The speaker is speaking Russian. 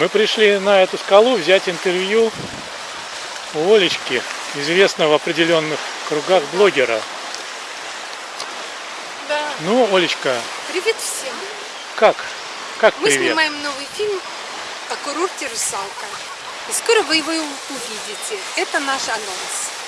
Мы пришли на эту скалу взять интервью у Олечки, известного в определенных кругах блогера. Да. Ну, Олечка, Привет всем. как? Как Мы привет? снимаем новый фильм о курорте «Русалка». И скоро вы его увидите. Это наш анонс.